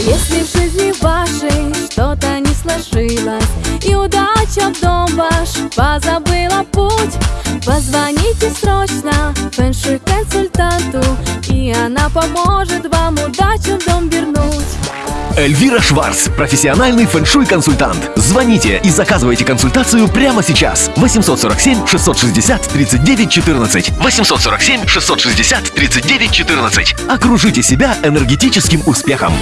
Если в жизни вашей что-то не сложилось И удача в дом ваш позабыла путь Позвоните срочно фэншуй консультанту И она поможет вам удачу в дом вернуть Эльвира Шварц, профессиональный фэншуй-консультант. Звоните и заказывайте консультацию прямо сейчас. 847 660 39 14. 847 660 39 14. Окружите себя энергетическим успехом.